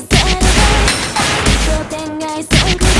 I'm so thin, I'm